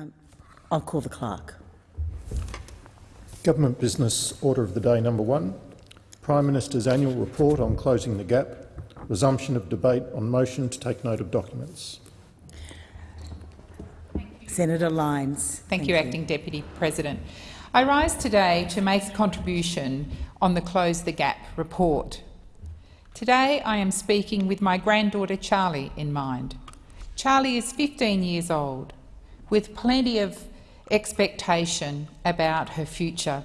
Um, I'll call the clerk. Government Business Order of the Day number one. Prime Minister's annual report on closing the gap. Resumption of debate on motion to take note of documents. Senator Lines. Thank, you, Acting Deputy President. I rise today to make a contribution on the Close the Gap report. Today I am speaking with my granddaughter Charlie in mind. Charlie is 15 years old, with plenty of expectation about her future.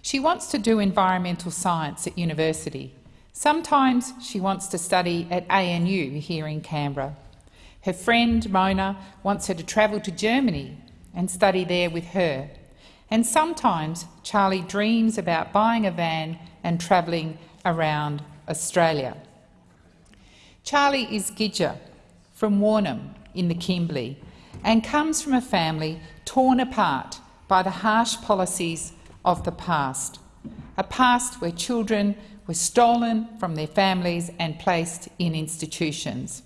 She wants to do environmental science at university. Sometimes she wants to study at ANU here in Canberra. Her friend Mona wants her to travel to Germany and study there with her. And sometimes Charlie dreams about buying a van and travelling around Australia. Charlie is Gidja from Warrnambool in the Kimberley and comes from a family torn apart by the harsh policies of the past, a past where children were stolen from their families and placed in institutions.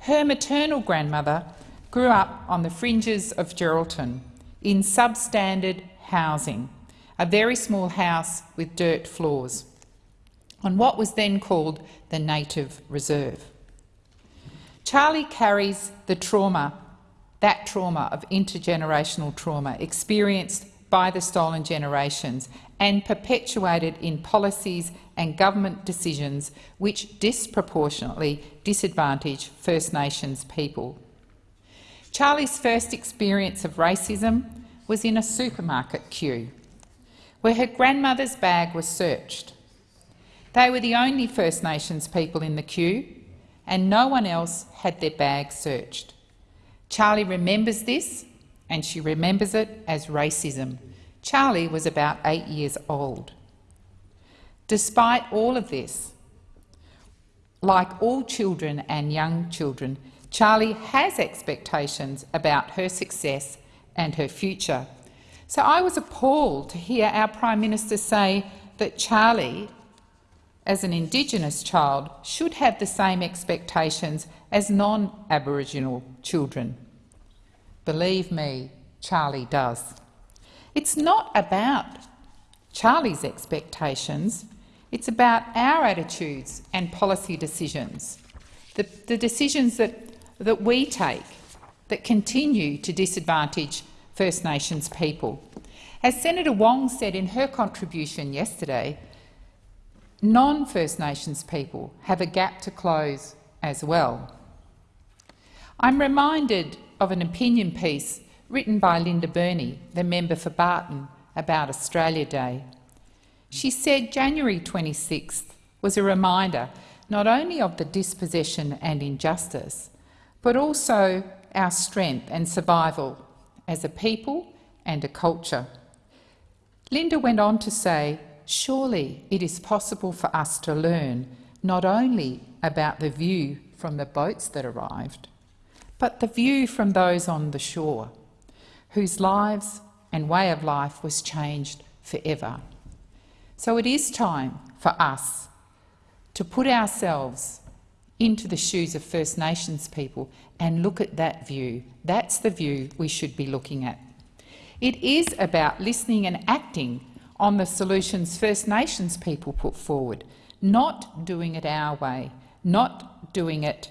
Her maternal grandmother grew up on the fringes of Geraldton in substandard housing, a very small house with dirt floors, on what was then called the Native Reserve. Charlie carries the trauma, that trauma of intergenerational trauma experienced by the stolen generations and perpetuated in policies and government decisions which disproportionately disadvantage First Nations people. Charlie's first experience of racism was in a supermarket queue, where her grandmother's bag was searched. They were the only First Nations people in the queue, and no one else had their bag searched. Charlie remembers this, and she remembers it as racism. Charlie was about eight years old. Despite all of this, like all children and young children, Charlie has expectations about her success and her future. So I was appalled to hear our Prime Minister say that Charlie, as an Indigenous child, should have the same expectations as non-Aboriginal children. Believe me, Charlie does. It's not about Charlie's expectations, it's about our attitudes and policy decisions, the, the decisions that that we take that continue to disadvantage First Nations people. As Senator Wong said in her contribution yesterday, non-First Nations people have a gap to close as well. I'm reminded of an opinion piece written by Linda Burney, the member for Barton, about Australia Day. She said January 26th was a reminder not only of the dispossession and injustice, but also our strength and survival as a people and a culture. Linda went on to say, surely it is possible for us to learn not only about the view from the boats that arrived, but the view from those on the shore, whose lives and way of life was changed forever. So it is time for us to put ourselves into the shoes of First Nations people and look at that view. That's the view we should be looking at. It is about listening and acting on the solutions First Nations people put forward, not doing it our way, not doing it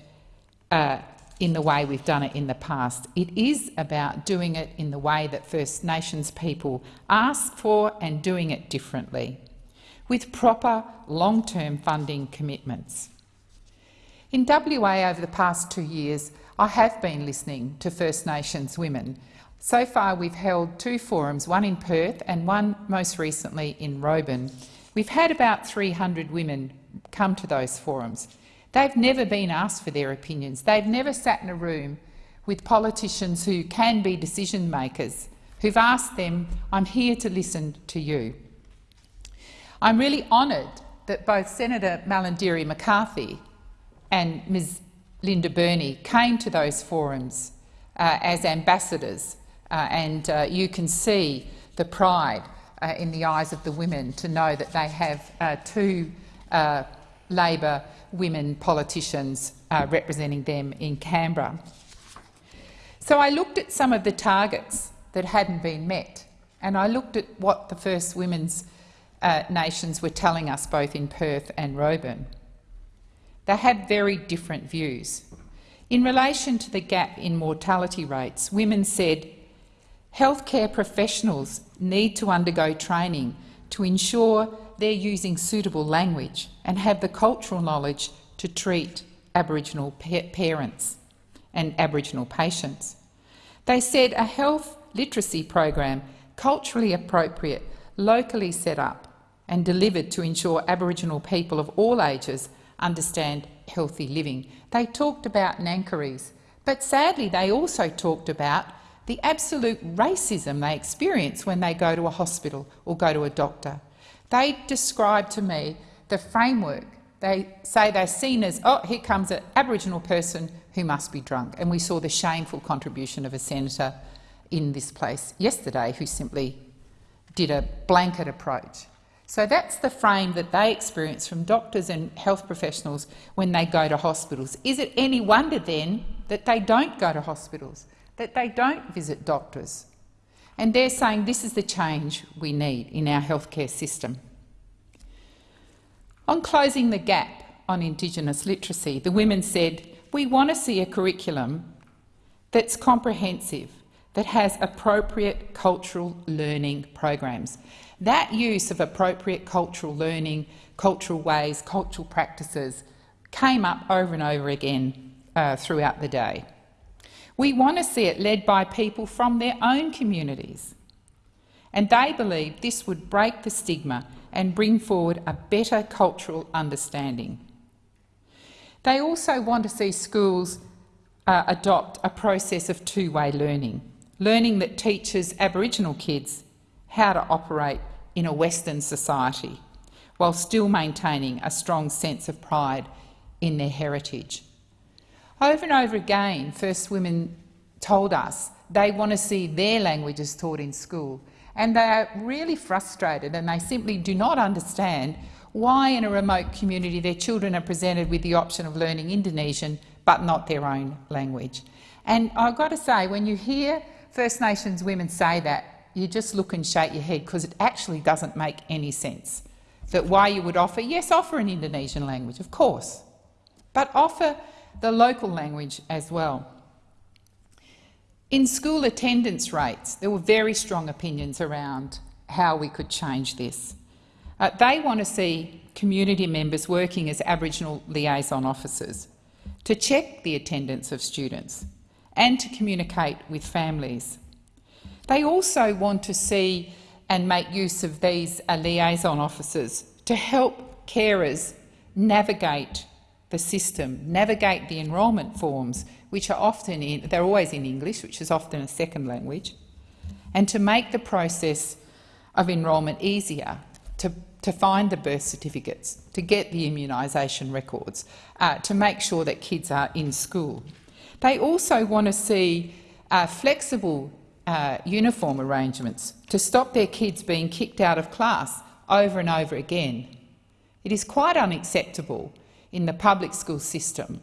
uh, in the way we've done it in the past. It is about doing it in the way that First Nations people ask for and doing it differently, with proper long-term funding commitments. In WA over the past two years, I have been listening to First Nations women. So far we've held two forums, one in Perth and one most recently in Roebourne. We've had about 300 women come to those forums. They've never been asked for their opinions. They've never sat in a room with politicians who can be decision makers, who've asked them, I'm here to listen to you. I'm really honoured that both Senator Malarndirri McCarthy and Ms Linda Burney came to those forums uh, as ambassadors, and uh, you can see the pride uh, in the eyes of the women to know that they have uh, two uh, Labor women politicians representing them in Canberra. So I looked at some of the targets that hadn't been met, and I looked at what the First Women's uh, Nations were telling us both in Perth and Roebourne. They had very different views. In relation to the gap in mortality rates, women said healthcare professionals need to undergo training to ensure they're using suitable language and have the cultural knowledge to treat Aboriginal pa parents and Aboriginal patients. They said a health literacy program, culturally appropriate, locally set up and delivered to ensure Aboriginal people of all ages understand healthy living. They talked about Ngangkaris, but sadly they also talked about the absolute racism they experience when they go to a hospital or go to a doctor. They describe to me the framework. They say they're seen as, oh, here comes an Aboriginal person who must be drunk. And we saw the shameful contribution of a senator in this place yesterday who simply did a blanket approach. So that's the frame that they experience from doctors and health professionals when they go to hospitals. Is it any wonder then that they don't go to hospitals, that they don't visit doctors? And they're saying this is the change we need in our healthcare system. On closing the gap on Indigenous literacy, the women said, we want to see a curriculum that's comprehensive, that has appropriate cultural learning programs. That use of appropriate cultural learning, cultural ways, cultural practices came up over and over again uh, throughout the day. We want to see it led by people from their own communities. And they believe this would break the stigma and bring forward a better cultural understanding. They also want to see schools uh, adopt a process of two-way learning, learning that teaches Aboriginal kids how to operate in a Western society while still maintaining a strong sense of pride in their heritage. Over and over again, First Women told us they want to see their languages taught in school, and they are really frustrated and they simply do not understand why in a remote community their children are presented with the option of learning Indonesian but not their own language. And I've got to say, when you hear First Nations women say that, you just look and shake your head because it actually doesn't make any sense. That why you would offer, yes, offer an Indonesian language, of course, but offer the local language as well. In school attendance rates, there were very strong opinions around how we could change this. Uh, they want to see community members working as Aboriginal liaison officers to check the attendance of students and to communicate with families. They also want to see and make use of these uh, liaison officers to help carers navigate the system, navigate the enrolment forms, which are often in, they're always in English, which is often a second language, and to make the process of enrolment easier, to, to find the birth certificates, to get the immunisation records, uh, to make sure that kids are in school. They also want to see uh, flexible uh, uniform arrangements to stop their kids being kicked out of class over and over again. It is quite unacceptable in the public school system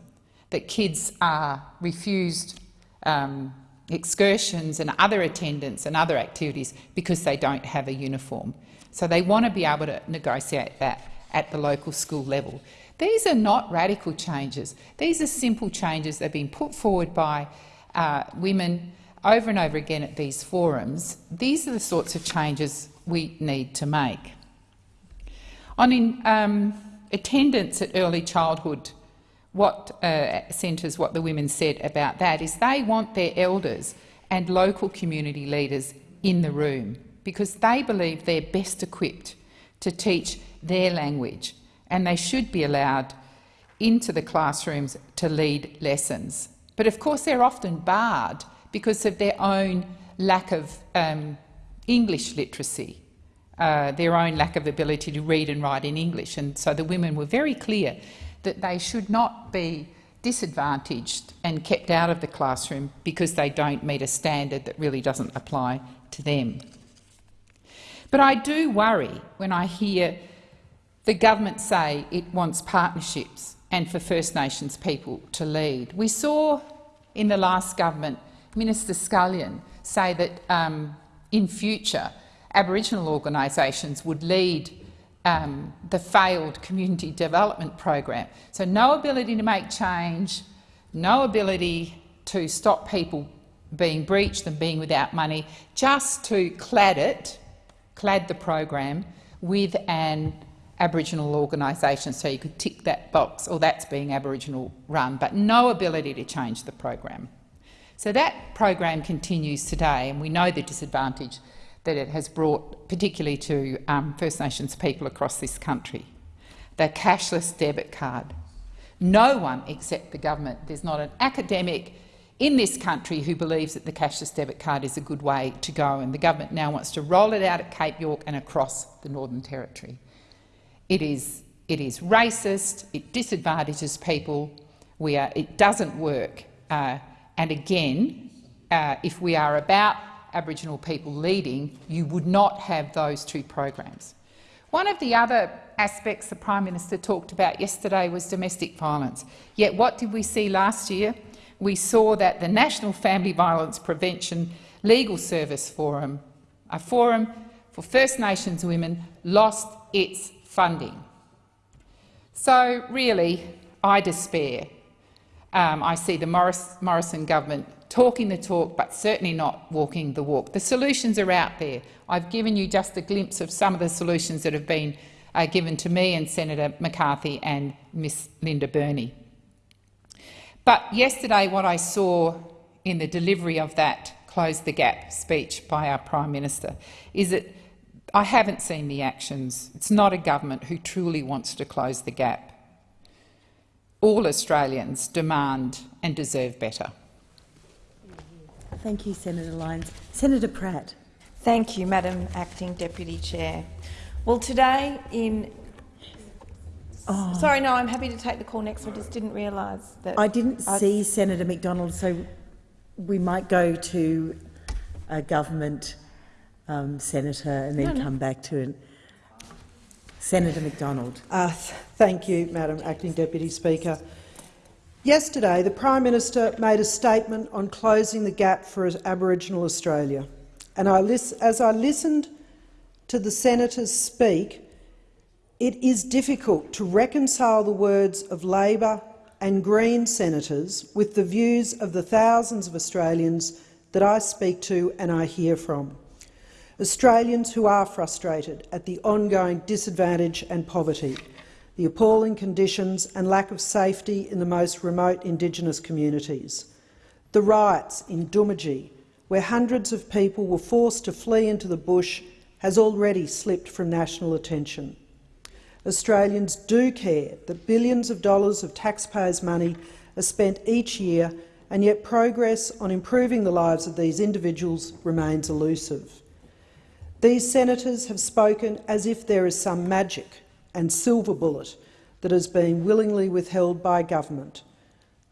that kids are refused um, excursions and other attendance and other activities because they don't have a uniform. So they want to be able to negotiate that at the local school level. These are not radical changes. These are simple changes that have been put forward by uh, women over and over again at these forums, these are the sorts of changes we need to make. On in, um, attendance at early childhood, what uh, centres, what the women said about that is they want their elders and local community leaders in the room because they believe they're best equipped to teach their language and they should be allowed into the classrooms to lead lessons. But of course they're often barred because of their own lack of um, English literacy, uh, their own lack of ability to read and write in English. And so the women were very clear that they should not be disadvantaged and kept out of the classroom because they don't meet a standard that really doesn't apply to them. But I do worry when I hear the government say it wants partnerships and for First Nations people to lead. We saw in the last government Minister Scullion say that um, in future Aboriginal organisations would lead um, the failed community development program. So no ability to make change, no ability to stop people being breached and being without money, just to clad it, clad the program with an Aboriginal organisation so you could tick that box, or that's being Aboriginal run, but no ability to change the program. So that program continues today, and we know the disadvantage that it has brought, particularly to um, First Nations people across this country. The cashless debit card. No one except the government, there's not an academic in this country who believes that the cashless debit card is a good way to go, and the government now wants to roll it out at Cape York and across the Northern Territory. It is, it is racist, it disadvantages people, we are, it doesn't work. Uh, and again, uh, if we are about Aboriginal people leading, you would not have those two programs. One of the other aspects the Prime Minister talked about yesterday was domestic violence. Yet what did we see last year? We saw that the National Family Violence Prevention Legal Service Forum, a forum for First Nations women, lost its funding. So really, I despair. Um, I see the Morris, Morrison government talking the talk but certainly not walking the walk. The solutions are out there. I've given you just a glimpse of some of the solutions that have been uh, given to me and Senator McCarthy and Miss Linda Burney. But yesterday what I saw in the delivery of that Close the Gap speech by our Prime Minister is that I haven't seen the actions. It's not a government who truly wants to close the gap. All Australians demand and deserve better. Thank you, Senator Lines. Senator Pratt. Thank you, Madam Acting Deputy Chair. Well, today in... Oh. Sorry, no, I'm happy to take the call next. I just didn't realise that... I didn't I'd... see Senator McDonald, so we might go to a government um, senator and then no, no. come back to it. Senator McDonald. Uh, th thank you, Madam Acting Deputy Speaker. Yesterday, the Prime Minister made a statement on closing the gap for Aboriginal Australia. And I as I listened to the senators speak, it is difficult to reconcile the words of Labor and Green senators with the views of the thousands of Australians that I speak to and I hear from. Australians who are frustrated at the ongoing disadvantage and poverty, the appalling conditions and lack of safety in the most remote Indigenous communities, the riots in Doomadgee, where hundreds of people were forced to flee into the bush, has already slipped from national attention. Australians do care that billions of dollars of taxpayers' money are spent each year, and yet progress on improving the lives of these individuals remains elusive. These senators have spoken as if there is some magic and silver bullet that has been willingly withheld by government,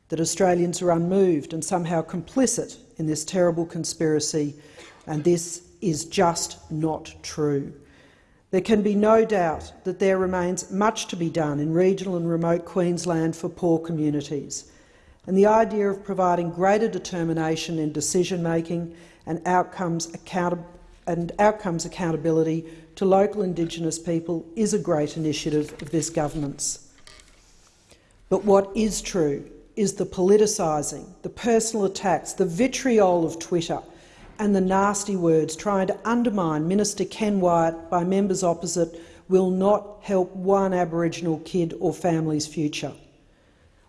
that Australians are unmoved and somehow complicit in this terrible conspiracy, and this is just not true. There can be no doubt that there remains much to be done in regional and remote Queensland for poor communities, and the idea of providing greater determination in decision-making and and outcomes accountability to local Indigenous people is a great initiative of this government's. But what is true is the politicising, the personal attacks, the vitriol of Twitter and the nasty words trying to undermine Minister Ken Wyatt by members opposite will not help one Aboriginal kid or family's future.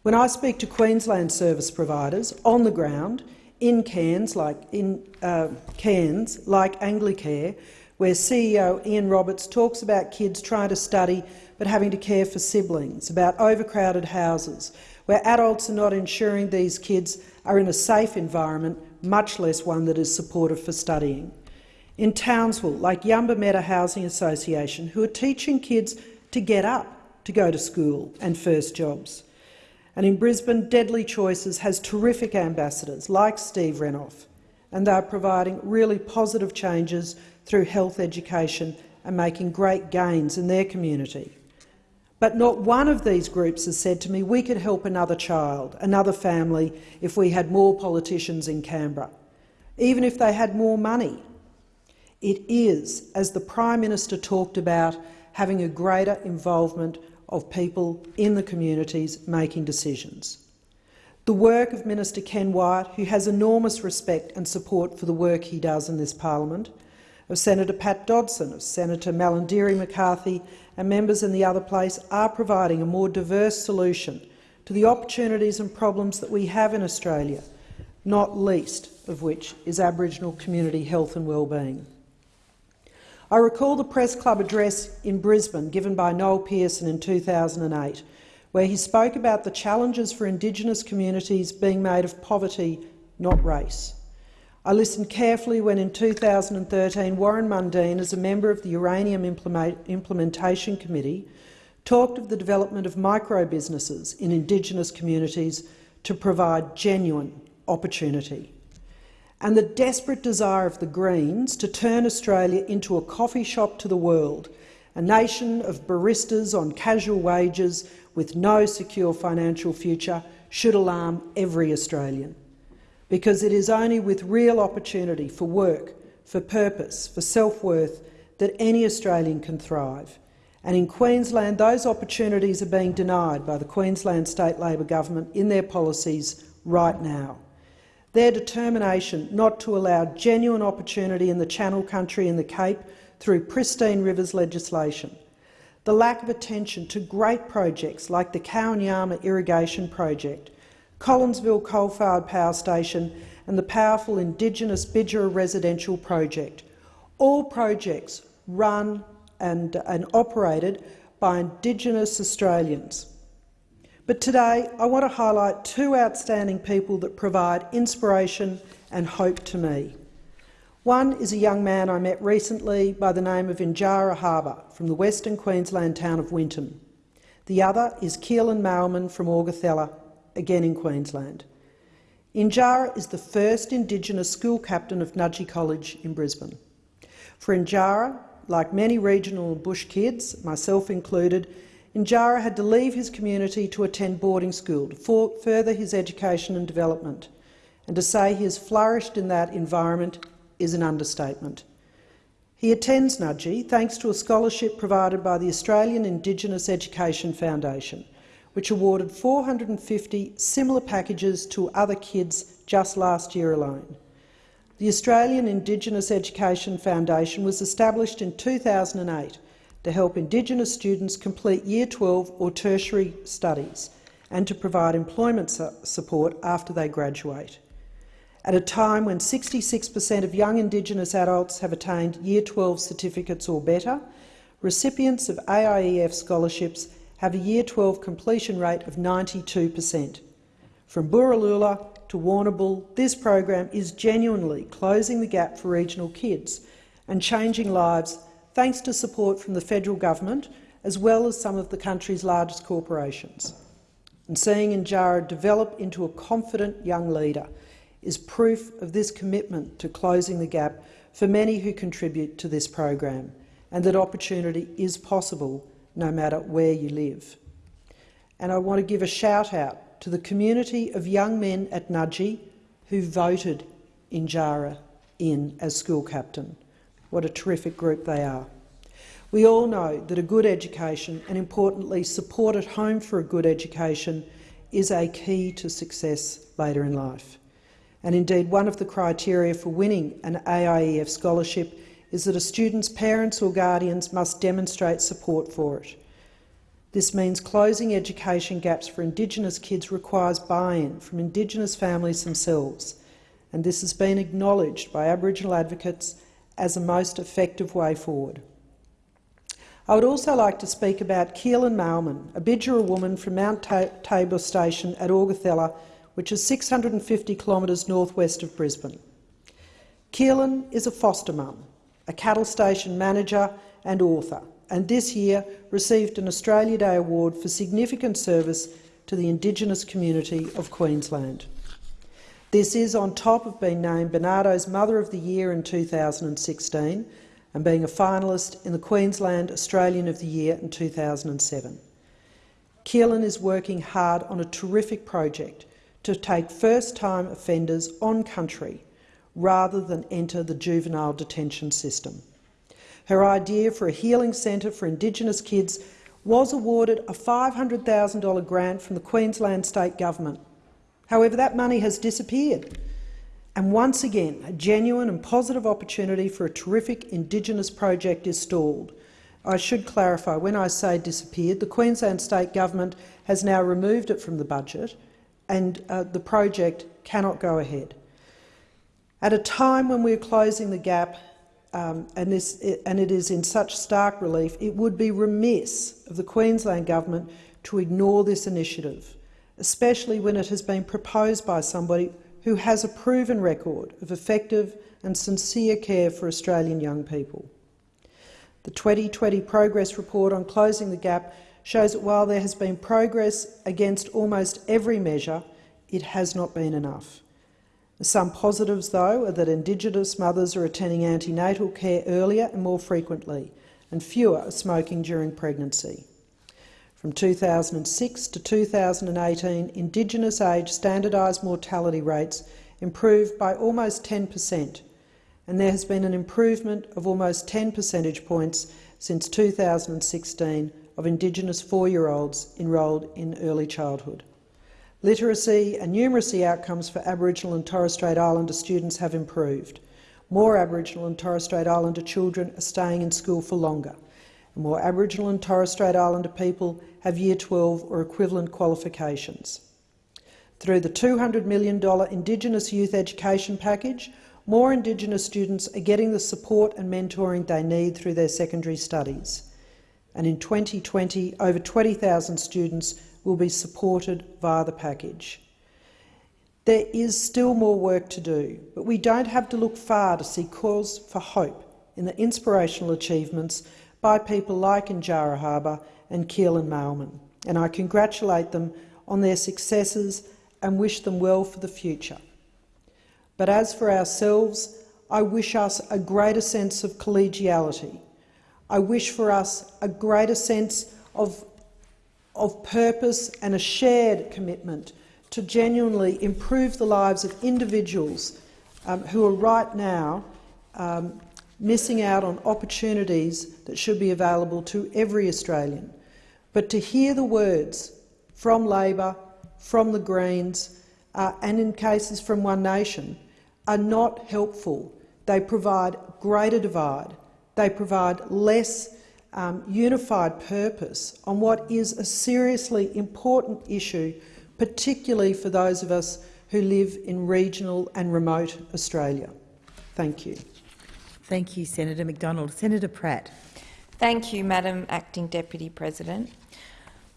When I speak to Queensland service providers on the ground, in Cairns, like in uh, Cairns, like Anglicare, where CEO Ian Roberts talks about kids trying to study but having to care for siblings, about overcrowded houses, where adults are not ensuring these kids are in a safe environment, much less one that is supportive for studying. In Townsville, like Yumba-Meta Housing Association, who are teaching kids to get up to go to school and first jobs. And in Brisbane, Deadly Choices has terrific ambassadors like Steve Renouf, and they're providing really positive changes through health education and making great gains in their community. But not one of these groups has said to me, we could help another child, another family, if we had more politicians in Canberra. even if they had more money. It is, as the Prime Minister talked about, having a greater involvement of people in the communities making decisions. The work of Minister Ken Wyatt, who has enormous respect and support for the work he does in this parliament, of Senator Pat Dodson, of Senator Malarndirri McCarthy and members in the other place are providing a more diverse solution to the opportunities and problems that we have in Australia, not least of which is Aboriginal community health and well-being. I recall the Press Club address in Brisbane given by Noel Pearson in 2008, where he spoke about the challenges for Indigenous communities being made of poverty, not race. I listened carefully when in 2013 Warren Mundine, as a member of the Uranium Implementation Committee, talked of the development of micro-businesses in Indigenous communities to provide genuine opportunity and the desperate desire of the Greens to turn Australia into a coffee shop to the world, a nation of baristas on casual wages with no secure financial future should alarm every Australian. Because it is only with real opportunity for work, for purpose, for self-worth that any Australian can thrive. And in Queensland, those opportunities are being denied by the Queensland State Labor Government in their policies right now. Their determination not to allow genuine opportunity in the Channel Country and the Cape through pristine rivers legislation, the lack of attention to great projects like the Kowanyama Irrigation Project, Collinsville Coal-Fired Power Station and the powerful Indigenous Bidjara Residential Project, all projects run and, and operated by Indigenous Australians. But today I want to highlight two outstanding people that provide inspiration and hope to me. One is a young man I met recently by the name of Injara Harbour from the western Queensland town of Winton. The other is Keelen Mailman from Augathella, again in Queensland. Injara is the first Indigenous school captain of Nudgee College in Brisbane. For Injara, like many regional and bush kids, myself included, Injara had to leave his community to attend boarding school to further his education and development, and to say he has flourished in that environment is an understatement. He attends Nudgee thanks to a scholarship provided by the Australian Indigenous Education Foundation, which awarded 450 similar packages to other kids just last year alone. The Australian Indigenous Education Foundation was established in 2008 to help Indigenous students complete Year 12 or tertiary studies and to provide employment support after they graduate. At a time when 66 per cent of young Indigenous adults have attained Year 12 certificates or better, recipients of AIEF scholarships have a Year 12 completion rate of 92 per cent. From Borroloola to Warrnambool, this program is genuinely closing the gap for regional kids and changing lives thanks to support from the federal government as well as some of the country's largest corporations. And seeing Injara develop into a confident young leader is proof of this commitment to closing the gap for many who contribute to this program, and that opportunity is possible no matter where you live. And I want to give a shout-out to the community of young men at Nudgee who voted Injara in as school captain. What a terrific group they are. We all know that a good education, and importantly support at home for a good education, is a key to success later in life. And indeed, one of the criteria for winning an AIEF scholarship is that a student's parents or guardians must demonstrate support for it. This means closing education gaps for Indigenous kids requires buy-in from Indigenous families themselves, and this has been acknowledged by Aboriginal advocates as a most effective way forward. I would also like to speak about Keelen Mailman, a Bidjara woman from Mount Tabor Station at Augathella, which is 650 kilometres northwest of Brisbane. Keelen is a foster mum, a cattle station manager and author, and this year received an Australia Day Award for significant service to the Indigenous community of Queensland. This is on top of being named Barnardos Mother of the Year in 2016 and being a finalist in the Queensland Australian of the Year in 2007. Keelen is working hard on a terrific project to take first-time offenders on country, rather than enter the juvenile detention system. Her idea for a healing centre for Indigenous kids was awarded a $500,000 grant from the Queensland State Government. However, that money has disappeared. And once again, a genuine and positive opportunity for a terrific Indigenous project is stalled. I should clarify, when I say disappeared, the Queensland State Government has now removed it from the budget and uh, the project cannot go ahead. At a time when we're closing the gap, um, and, this, and it is in such stark relief, it would be remiss of the Queensland Government to ignore this initiative, especially when it has been proposed by somebody who has a proven record of effective and sincere care for Australian young people. The 2020 Progress Report on Closing the Gap shows that while there has been progress against almost every measure, it has not been enough. Some positives, though, are that Indigenous mothers are attending antenatal care earlier and more frequently, and fewer are smoking during pregnancy. From 2006 to 2018, Indigenous age standardised mortality rates improved by almost 10 per cent, and there has been an improvement of almost 10 percentage points since 2016 of Indigenous four-year-olds enrolled in early childhood. Literacy and numeracy outcomes for Aboriginal and Torres Strait Islander students have improved. More Aboriginal and Torres Strait Islander children are staying in school for longer. And more Aboriginal and Torres Strait Islander people have Year 12 or equivalent qualifications. Through the $200 million Indigenous Youth Education Package, more Indigenous students are getting the support and mentoring they need through their secondary studies. And in 2020, over 20,000 students will be supported via the package. There is still more work to do, but we don't have to look far to see cause for hope in the inspirational achievements by people like Njara Harbour and Keelen Mailman, and I congratulate them on their successes and wish them well for the future. But as for ourselves, I wish us a greater sense of collegiality. I wish for us a greater sense of, of purpose and a shared commitment to genuinely improve the lives of individuals um, who are right now um, missing out on opportunities that should be available to every Australian. But to hear the words from Labor, from the Greens, uh, and in cases from One Nation, are not helpful. They provide greater divide. They provide less um, unified purpose on what is a seriously important issue, particularly for those of us who live in regional and remote Australia. Thank you. Thank you, Senator McDonald. Senator Pratt. Thank you, Madam Acting Deputy President.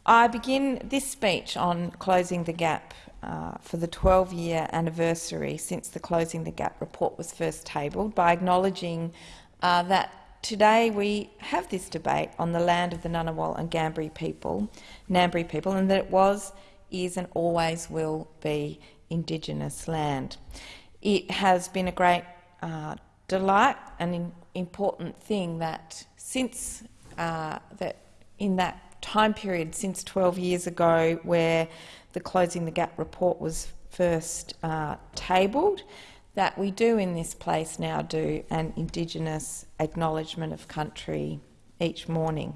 I begin this speech on closing the gap uh, for the 12-year anniversary since the Closing the Gap report was first tabled by acknowledging uh, that today we have this debate on the land of the Ngunnawal and Ngambri people, Ngambri people, and that it was, is and always will be Indigenous land. It has been a great uh, delight and an important thing that since uh, that in that time period since 12 years ago where the Closing the Gap report was first uh, tabled, that we do in this place now do an Indigenous acknowledgement of country each morning.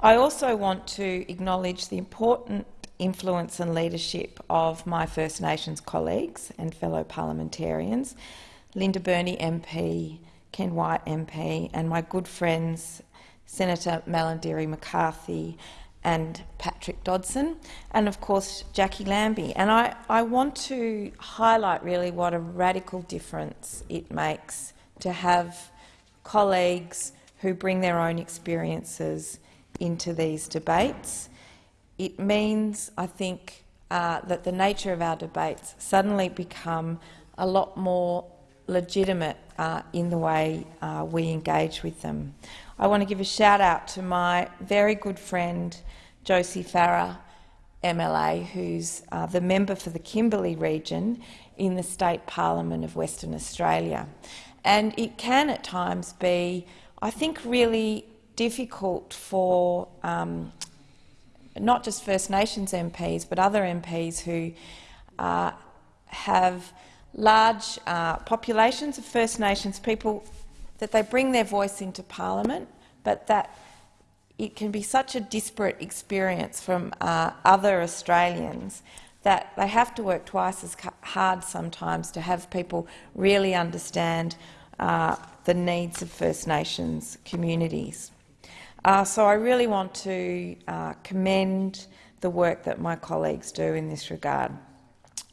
I also want to acknowledge the important influence and leadership of my First Nations colleagues and fellow parliamentarians, Linda Burney MP, Ken Wyatt MP, and my good friends Senator Malarndirri McCarthy and Patrick Dodson, and of course Jacqui Lambie. And I, I want to highlight really what a radical difference it makes to have colleagues who bring their own experiences into these debates. It means, I think, uh, that the nature of our debates suddenly become a lot more legitimate uh, in the way uh, we engage with them. I want to give a shout out to my very good friend Josie Farrer, MLA, who's uh, the member for the Kimberley region in the State Parliament of Western Australia. And it can at times be, I think, really difficult for um, not just First Nations MPs but other MPs who uh, have large uh, populations of First Nations people, that they bring their voice into parliament, but that it can be such a disparate experience from uh, other Australians that they have to work twice as hard sometimes to have people really understand uh, the needs of First Nations communities. Uh, so I really want to uh, commend the work that my colleagues do in this regard.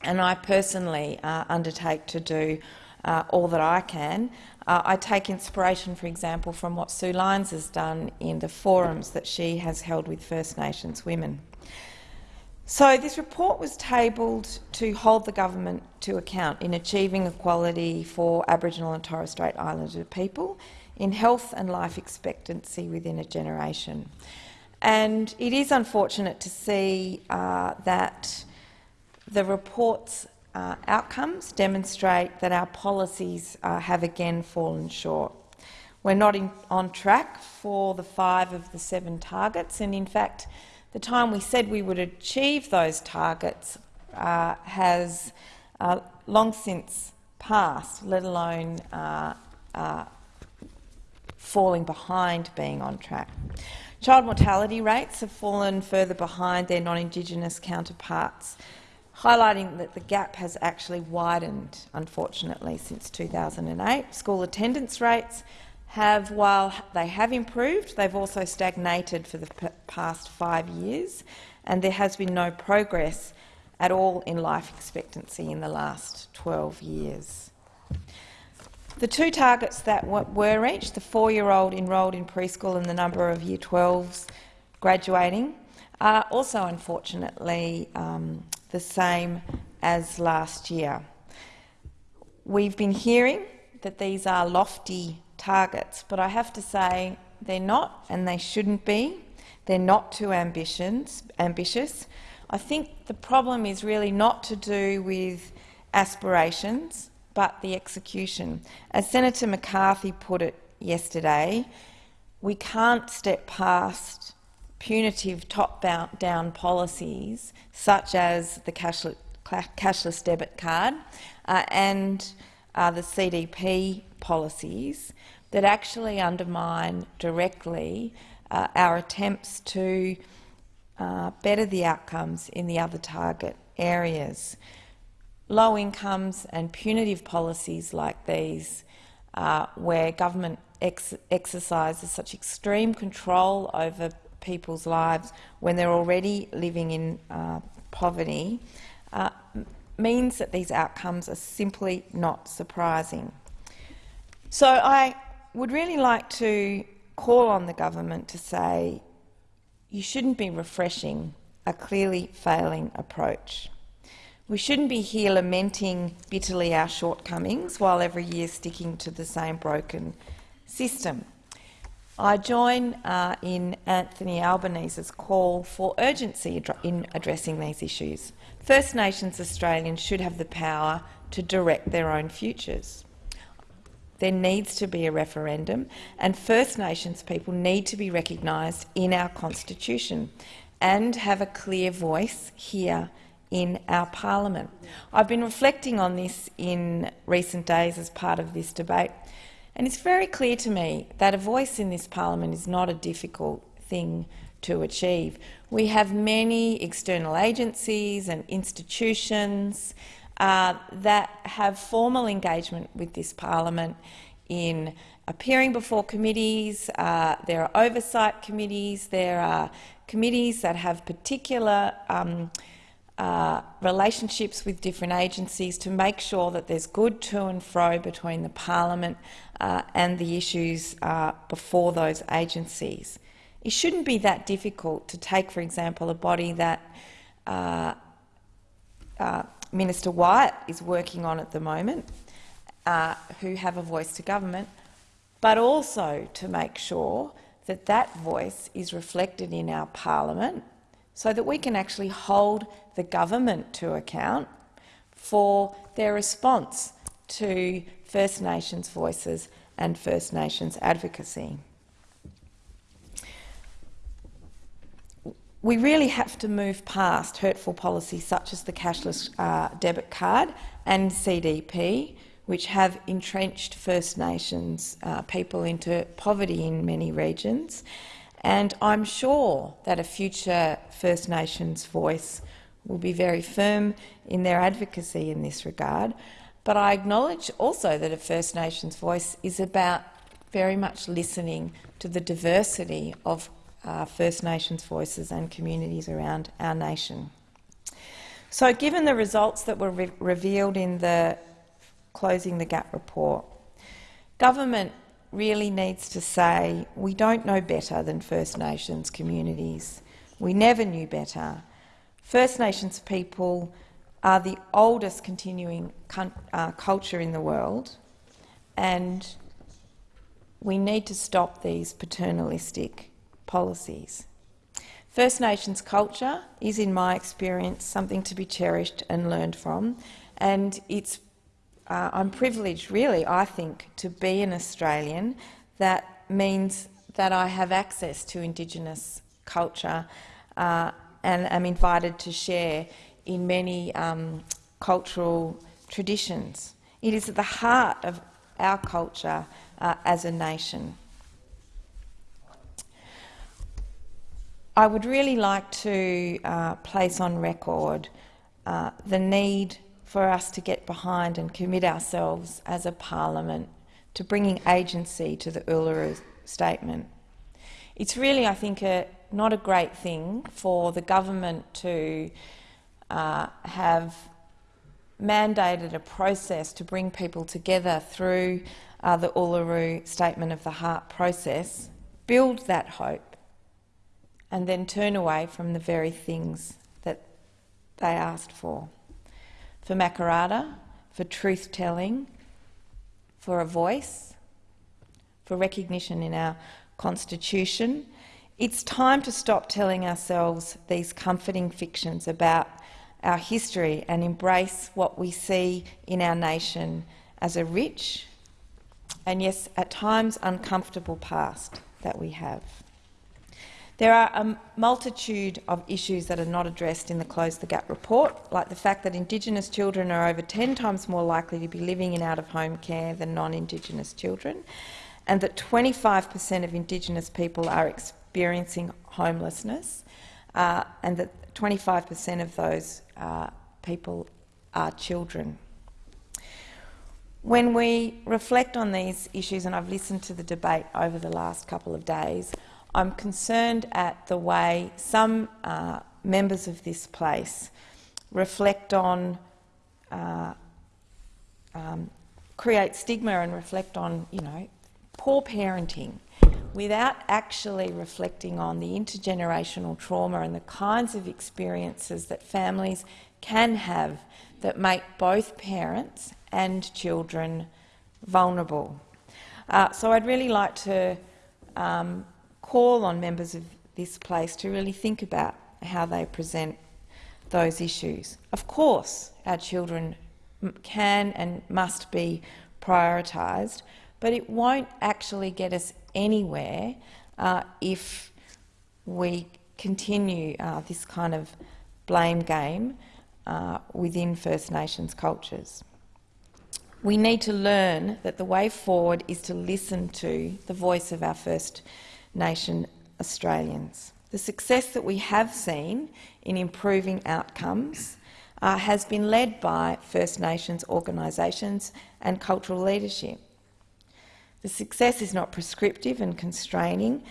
And I personally uh, undertake to do uh, all that I can. Uh, I take inspiration, for example, from what Sue Lines has done in the forums that she has held with First Nations women. So this report was tabled to hold the government to account in achieving equality for Aboriginal and Torres Strait Islander people in health and life expectancy within a generation. And it is unfortunate to see uh, that the report's uh, outcomes demonstrate that our policies uh, have again fallen short. We're not in, on track for the five of the seven targets, and in fact, the time we said we would achieve those targets uh, has uh, long since passed, let alone uh, uh, falling behind being on track. Child mortality rates have fallen further behind their non-Indigenous counterparts, highlighting that the gap has actually widened, unfortunately, since 2008. School attendance rates have, while they have improved, they've also stagnated for the past five years, and there has been no progress at all in life expectancy in the last 12 years. The two targets that were reached, the four-year-old enrolled in preschool and the number of Year 12s graduating, are also unfortunately um, the same as last year. We've been hearing that these are lofty targets, but I have to say they're not and they shouldn't be. They're not too ambitions, ambitious. I think the problem is really not to do with aspirations, but the execution. As Senator McCarthy put it yesterday, we can't step past punitive top-down policies such as the cashless, debit card uh, and uh, the CDP policies that actually undermine directly uh, our attempts to uh, better the outcomes in the other target areas. Low incomes and punitive policies like these, uh, where government ex exercises such extreme control over people's lives when they're already living in uh, poverty uh, means that these outcomes are simply not surprising. So I would really like to call on the government to say you shouldn't be refreshing a clearly failing approach. We shouldn't be here lamenting bitterly our shortcomings while every year sticking to the same broken system. I join uh, in Anthony Albanese's call for urgency in addressing these issues. First Nations Australians should have the power to direct their own futures. There needs to be a referendum, and First Nations people need to be recognised in our constitution and have a clear voice here in our parliament. I've been reflecting on this in recent days as part of this debate, and it's very clear to me that a voice in this parliament is not a difficult thing to achieve. We have many external agencies and institutions uh, that have formal engagement with this parliament in appearing before committees. Uh, there are oversight committees. There are committees that have particular um, uh, relationships with different agencies to make sure that there's good to and fro between the parliament uh, and the issues uh, before those agencies. It shouldn't be that difficult to take, for example, a body that uh, uh, Minister Wyatt is working on at the moment, who have a voice to government, but also to make sure that that voice is reflected in our parliament so that we can actually hold the government to account for their response to First Nations voices and First Nations advocacy. we really have to move past hurtful policies such as the cashless uh, debit card and CDP, which have entrenched First Nations uh, people into poverty in many regions. And I'm sure that a future First Nations voice will be very firm in their advocacy in this regard. But I acknowledge also that a First Nations voice is about very much listening to the diversity of uh, First Nations voices and communities around our nation. So given the results that were re revealed in the Closing the Gap report, government really needs to say we don't know better than First Nations communities. We never knew better. First Nations people are the oldest continuing uh, culture in the world and we need to stop these paternalistic policies. First Nations culture is, in my experience, something to be cherished and learned from, and it's, uh, I'm privileged, really, I think, to be an Australian. That means that I have access to Indigenous culture uh, and am invited to share in many um, cultural traditions. It is at the heart of our culture uh, as a nation. I would really like to uh, place on record uh, the need for us to get behind and commit ourselves as a parliament to bringing agency to the Uluru Statement. It's really, I think, a, not a great thing for the government to uh, have mandated a process to bring people together through uh, the Uluru Statement of the Heart process, build that hope, and then turn away from the very things that they asked for. For Makarrata, for truth-telling, for a voice, for recognition in our constitution. It's time to stop telling ourselves these comforting fictions about our history and embrace what we see in our nation as a rich and, yes, at times uncomfortable past that we have. There are a multitude of issues that are not addressed in the Close the Gap report, like the fact that Indigenous children are over 10 times more likely to be living in out-of-home care than non-Indigenous children, and that 25 per cent of Indigenous people are experiencing homelessness, uh, and that 25 per cent of those uh, people are children. When we reflect on these issues, and I've listened to the debate over the last couple of days, I'm concerned at the way some uh, members of this place reflect on, uh, um, create stigma and reflect on, you know, poor parenting without actually reflecting on the intergenerational trauma and the kinds of experiences that families can have that make both parents and children vulnerable. Uh, so I'd really like to um, call on members of this place to really think about how they present those issues. Of course, our children can and must be prioritised, but it won't actually get us anywhere uh, if we continue uh, this kind of blame game uh, within First Nations cultures. We need to learn that the way forward is to listen to the voice of our First Nation Australians. The success that we have seen in improving outcomes uh, has been led by First Nations organisations and cultural leadership. The success is not prescriptive and constraining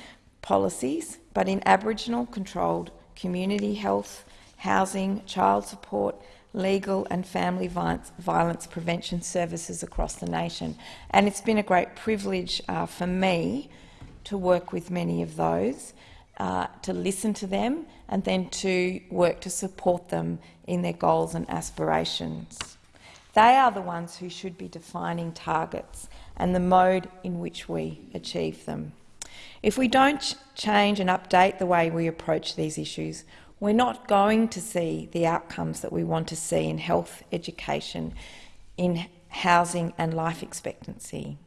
policies, but in Aboriginal controlled community health, housing, child support, legal and family violence, prevention services across the nation. And it's been a great privilege uh, for me to work with many of those, uh, to listen to them and then to work to support them in their goals and aspirations. They are the ones who should be defining targets and the mode in which we achieve them. If we don't change and update the way we approach these issues, we're not going to see the outcomes that we want to see in health, education, in housing and life expectancy.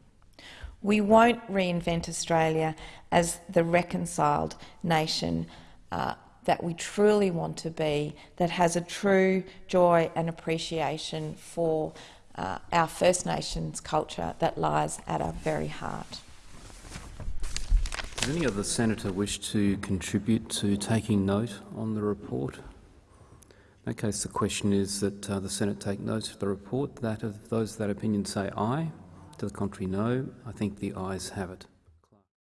We won't reinvent Australia as the reconciled nation uh, that we truly want to be, that has a true joy and appreciation for uh, our First Nations culture that lies at our very heart. Does any other senator wish to contribute to taking note on the report? In that case, the question is that uh, the Senate take note of the report. That of those of that opinion say aye. To the contrary, no. I think the ayes have it.